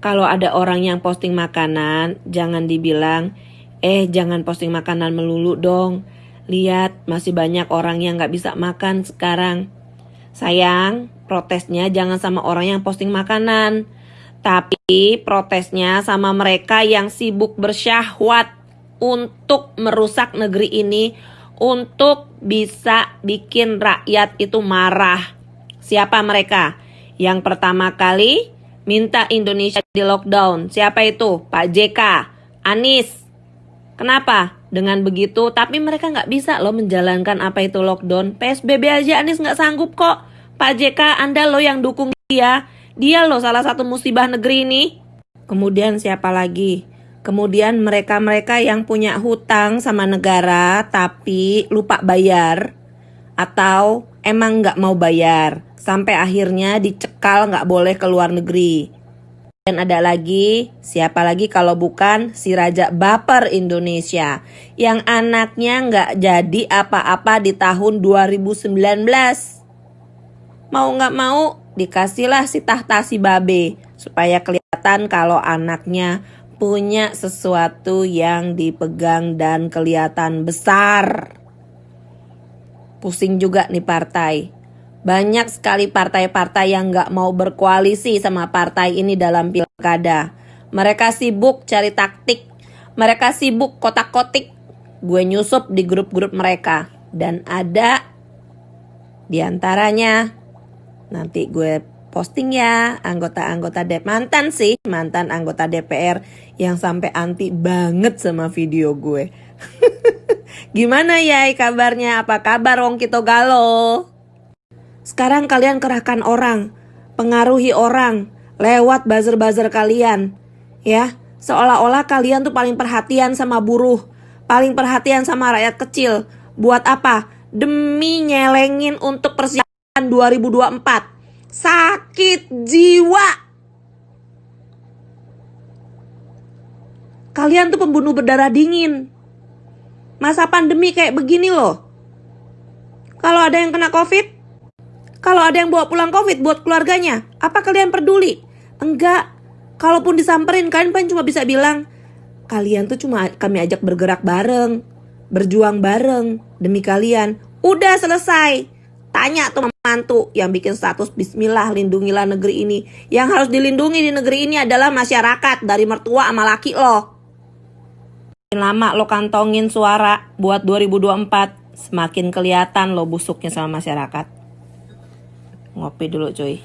kalau ada orang yang posting makanan, jangan dibilang, eh jangan posting makanan melulu dong. Lihat, masih banyak orang yang gak bisa makan sekarang. Sayang, protesnya jangan sama orang yang posting makanan. Tapi protesnya sama mereka yang sibuk bersyahwat untuk merusak negeri ini. Untuk bisa bikin rakyat itu marah. Siapa mereka? Yang pertama kali minta Indonesia di lockdown. Siapa itu? Pak JK, Anis. Kenapa? Dengan begitu, tapi mereka nggak bisa loh menjalankan apa itu lockdown. PSBB aja Anis nggak sanggup kok. Pak JK, Anda loh yang dukung dia. Dia loh salah satu musibah negeri ini. Kemudian siapa lagi? Kemudian mereka-mereka yang punya hutang sama negara tapi lupa bayar atau emang nggak mau bayar sampai akhirnya dicekal nggak boleh ke luar negeri. Dan ada lagi, siapa lagi kalau bukan si Raja Baper Indonesia yang anaknya nggak jadi apa-apa di tahun 2019. Mau nggak mau dikasihlah si tahta si babe supaya kelihatan kalau anaknya punya sesuatu yang dipegang dan kelihatan besar. Pusing juga nih partai banyak sekali partai-partai yang nggak mau berkoalisi sama partai ini dalam pilkada. Mereka sibuk cari taktik. Mereka sibuk kotak-kotik. Gue nyusup di grup-grup mereka. Dan ada di antaranya nanti gue posting ya anggota-anggota DP mantan sih mantan anggota DPR yang sampai anti banget sama video gue. Gimana ya kabarnya? Apa kabar Wong Kito Galo? Sekarang kalian kerahkan orang, pengaruhi orang lewat buzzer-buzzer kalian. Ya, seolah-olah kalian tuh paling perhatian sama buruh, paling perhatian sama rakyat kecil. Buat apa? Demi nyelengin untuk persiapan 2024. Sakit jiwa. Kalian tuh pembunuh berdarah dingin. Masa pandemi kayak begini loh. Kalau ada yang kena covid, kalau ada yang bawa pulang COVID buat keluarganya, apa kalian peduli? Enggak. Kalaupun disamperin, kalian paling cuma bisa bilang, kalian tuh cuma kami ajak bergerak bareng, berjuang bareng demi kalian. Udah selesai. Tanya tuh mantu yang bikin status Bismillah lindungilah negeri ini. Yang harus dilindungi di negeri ini adalah masyarakat dari mertua sama laki lo. Lama lo kantongin suara buat 2024, semakin kelihatan lo busuknya sama masyarakat. Ngopi dulu cuy.